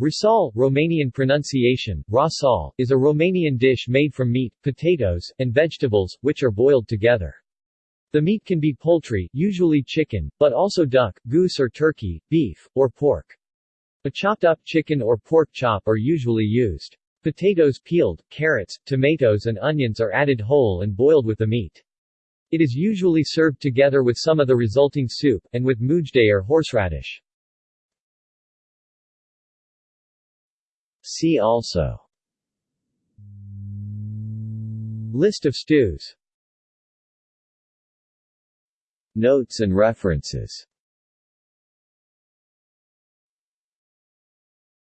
Rasol, Romanian pronunciation, rasol, is a Romanian dish made from meat, potatoes, and vegetables, which are boiled together. The meat can be poultry usually chicken, but also duck, goose or turkey, beef, or pork. A chopped-up chicken or pork chop are usually used. Potatoes peeled, carrots, tomatoes and onions are added whole and boiled with the meat. It is usually served together with some of the resulting soup, and with mujde or horseradish. See also. List of stews. Notes and references